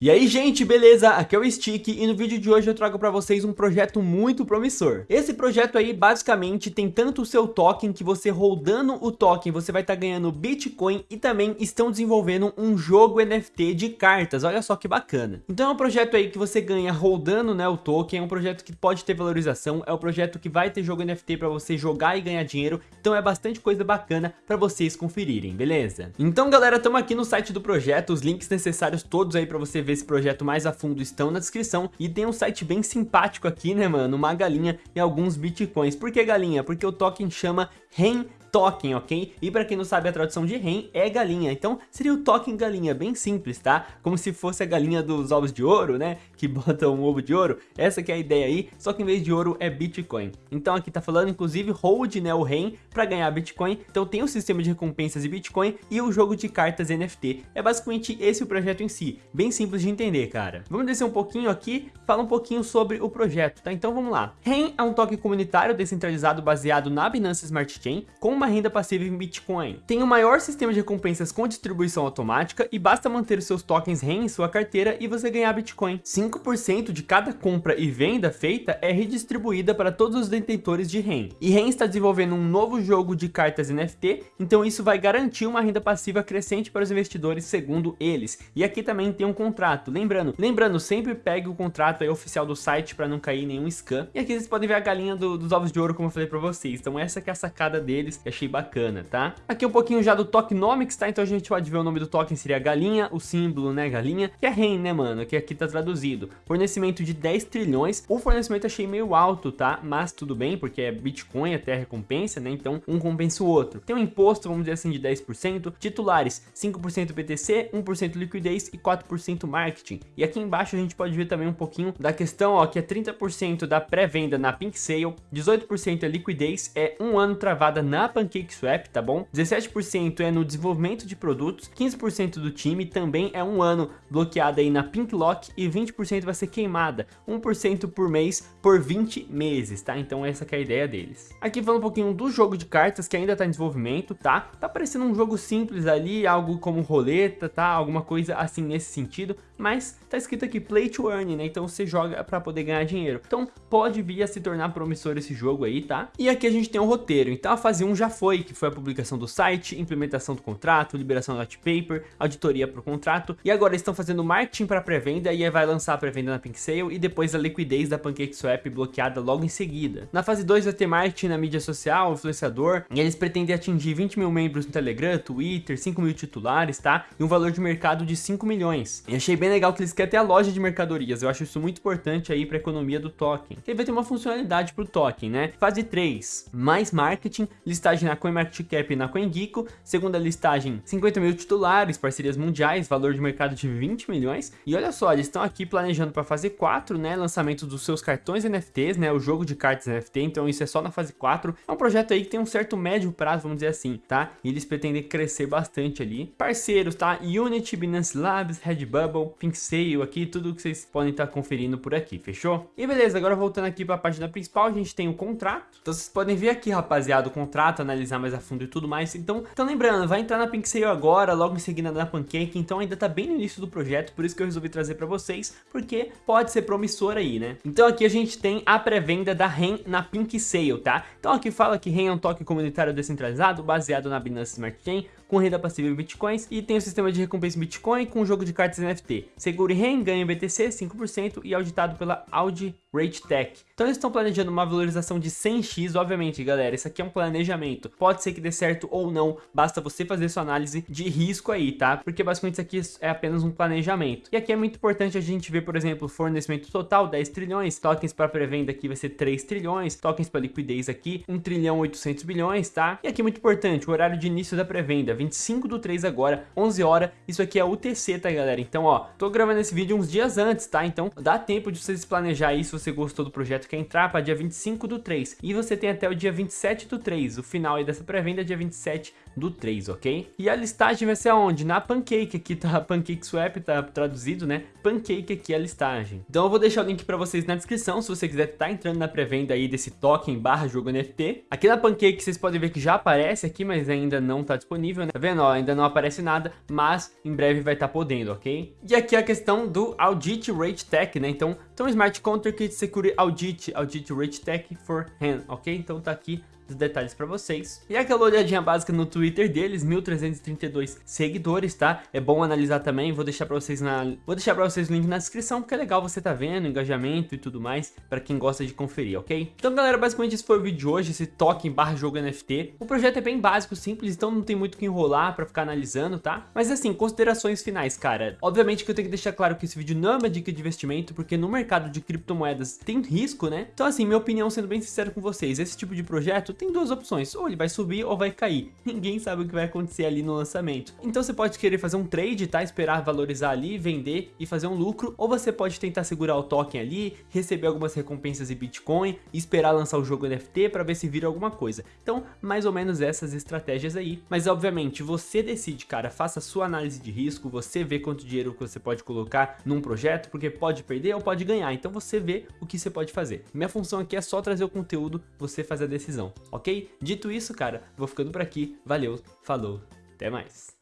E aí gente, beleza? Aqui é o Stick e no vídeo de hoje eu trago para vocês um projeto muito promissor. Esse projeto aí basicamente tem tanto o seu token que você rodando o token você vai estar tá ganhando Bitcoin e também estão desenvolvendo um jogo NFT de cartas, olha só que bacana. Então é um projeto aí que você ganha rodando né, o token, é um projeto que pode ter valorização, é um projeto que vai ter jogo NFT para você jogar e ganhar dinheiro, então é bastante coisa bacana para vocês conferirem, beleza? Então galera, estamos aqui no site do projeto, os links necessários todos aí para você ver esse projeto mais a fundo estão na descrição. E tem um site bem simpático aqui, né, mano? Uma galinha e alguns bitcoins. Por que galinha? Porque o token chama REN token, ok? E para quem não sabe a tradução de ren é galinha, então seria o token galinha, bem simples, tá? Como se fosse a galinha dos ovos de ouro, né? Que bota um ovo de ouro, essa que é a ideia aí, só que em vez de ouro é Bitcoin. Então aqui tá falando inclusive hold, né, o ren para ganhar Bitcoin, então tem o sistema de recompensas de Bitcoin e o jogo de cartas NFT. É basicamente esse o projeto em si, bem simples de entender, cara. Vamos descer um pouquinho aqui, falar um pouquinho sobre o projeto, tá? Então vamos lá. REN é um token comunitário descentralizado baseado na Binance Smart Chain, com uma renda passiva em Bitcoin. Tem o maior sistema de recompensas com distribuição automática e basta manter os seus tokens REN em sua carteira e você ganhar Bitcoin. 5% de cada compra e venda feita é redistribuída para todos os detentores de REN. E REN está desenvolvendo um novo jogo de cartas NFT, então isso vai garantir uma renda passiva crescente para os investidores segundo eles. E aqui também tem um contrato, lembrando, lembrando, sempre pegue o contrato aí oficial do site para não cair nenhum scam. E aqui vocês podem ver a galinha do, dos ovos de ouro, como eu falei para vocês. Então essa que é a sacada deles, que achei bacana, tá? Aqui um pouquinho já do tokenomics, tá? Então a gente pode ver o nome do token seria galinha, o símbolo, né, galinha, que é REN, né, mano, que aqui tá traduzido. Fornecimento de 10 trilhões, o fornecimento achei meio alto, tá? Mas tudo bem, porque é Bitcoin até recompensa, né? Então um compensa o outro. Tem um imposto, vamos dizer assim, de 10%, titulares 5% BTC, 1% liquidez e 4% marketing. E aqui embaixo a gente pode ver também um pouquinho da questão, ó, que é 30% da pré-venda na Pink Sale, 18% é liquidez, é um ano travada na PancakeSwap, tá bom? 17% é no desenvolvimento de produtos, 15% do time também é um ano bloqueado aí na Pinklock e 20% vai ser queimada, 1% por mês por 20 meses, tá? Então essa é a ideia deles. Aqui falando um pouquinho do jogo de cartas que ainda tá em desenvolvimento, tá? Tá parecendo um jogo simples ali, algo como roleta, tá? Alguma coisa assim nesse sentido, mas tá escrito aqui Play to Earn, né? Então você joga para poder ganhar dinheiro. Então pode vir a se tornar promissor esse jogo aí, tá? E aqui a gente tem um roteiro. Então a fase 1 já foi, que foi a publicação do site, implementação do contrato, liberação do white paper, auditoria para o contrato. E agora estão fazendo marketing para pré-venda e aí vai lançar a pré-venda na Pink Sale e depois a liquidez da PancakeSwap bloqueada logo em seguida. Na fase 2 vai ter marketing na mídia social, influenciador, e eles pretendem atingir 20 mil membros no Telegram, Twitter, 5 mil titulares, tá? E um valor de mercado de 5 milhões. E achei bem bem legal que eles querem ter a loja de mercadorias. Eu acho isso muito importante aí para a economia do token. Ele vai ter uma funcionalidade para o token, né? Fase 3, mais marketing, listagem na CoinMarketCap e na CoinGecko. Segunda listagem, 50 mil titulares, parcerias mundiais, valor de mercado de 20 milhões. E olha só, eles estão aqui planejando para fase 4, né? Lançamento dos seus cartões NFTs, né? O jogo de cartas NFT, então isso é só na fase 4. É um projeto aí que tem um certo médio prazo, vamos dizer assim, tá? E eles pretendem crescer bastante ali. Parceiros, tá? Unity, Binance Labs, Redbubble, Sale aqui, tudo que vocês podem estar conferindo por aqui, fechou? E beleza, agora voltando aqui para a página principal, a gente tem o contrato. Então vocês podem ver aqui, rapaziada, o contrato, analisar mais a fundo e tudo mais. Então, então lembrando, vai entrar na Sale agora, logo em seguida na Pancake, então ainda tá bem no início do projeto, por isso que eu resolvi trazer para vocês, porque pode ser promissor aí, né? Então aqui a gente tem a pré-venda da REN na Sale, tá? Então aqui fala que REN é um toque comunitário descentralizado, baseado na Binance Smart Chain, com renda passiva em Bitcoins e tem o sistema de recompensa em Bitcoin com o jogo de cartas NFT. Segure REN, BTC 5% e auditado pela Audi Rate Tech. Então eles estão planejando uma valorização de 100x, obviamente, galera, isso aqui é um planejamento. Pode ser que dê certo ou não, basta você fazer sua análise de risco aí, tá? Porque basicamente isso aqui é apenas um planejamento. E aqui é muito importante a gente ver, por exemplo, fornecimento total 10 trilhões, tokens para pré-venda aqui vai ser 3 trilhões, tokens para liquidez aqui 1 trilhão 800 bilhões, tá? E aqui é muito importante, o horário de início da pré-venda, 25 do 3 agora, 11 horas, isso aqui é UTC, tá galera? Então, ó, tô gravando esse vídeo uns dias antes, tá? Então dá tempo de vocês planejar isso, você gostou do projeto, quer entrar para dia 25 do 3. E você tem até o dia 27 do 3, o final aí dessa pré-venda é dia 27 do 3, ok? E a listagem vai ser aonde? Na Pancake, aqui tá Pancake Swap, tá traduzido, né? Pancake aqui é a listagem. Então eu vou deixar o link pra vocês na descrição, se você quiser tá entrando na pré-venda aí desse token barra jogo NFT. Aqui na Pancake vocês podem ver que já aparece aqui, mas ainda não tá disponível, né? Tá vendo? Ó, ainda não aparece nada, mas em breve vai estar tá podendo, ok? E aqui a questão do Audit Rate Tech, né? Então, então Smart Contract Security Audit, Audit Rate Tech for hand, ok? Então tá aqui os detalhes para vocês. E aquela olhadinha básica no Twitter deles, 1332 seguidores, tá? É bom analisar também, vou deixar para vocês na vou deixar para vocês o link na descrição, porque é legal você tá vendo engajamento e tudo mais, para quem gosta de conferir, OK? Então, galera, basicamente esse foi o vídeo de hoje, esse token barra jogo NFT. O projeto é bem básico, simples, então não tem muito o que enrolar para ficar analisando, tá? Mas assim, considerações finais, cara. Obviamente que eu tenho que deixar claro que esse vídeo não é uma dica de investimento, porque no mercado de criptomoedas tem risco, né? Então assim, minha opinião, sendo bem sincero com vocês, esse tipo de projeto tem duas opções, ou ele vai subir ou vai cair. Ninguém sabe o que vai acontecer ali no lançamento. Então você pode querer fazer um trade, tá? Esperar valorizar ali, vender e fazer um lucro, ou você pode tentar segurar o token ali, receber algumas recompensas em Bitcoin esperar lançar o jogo NFT para ver se vira alguma coisa. Então, mais ou menos essas estratégias aí. Mas obviamente, você decide, cara, faça sua análise de risco, você vê quanto dinheiro que você pode colocar num projeto, porque pode perder ou pode ganhar. Então você vê o que você pode fazer. Minha função aqui é só trazer o conteúdo, você fazer a decisão, ok? Dito isso, cara, vou ficando por aqui. Valeu, falou, até mais.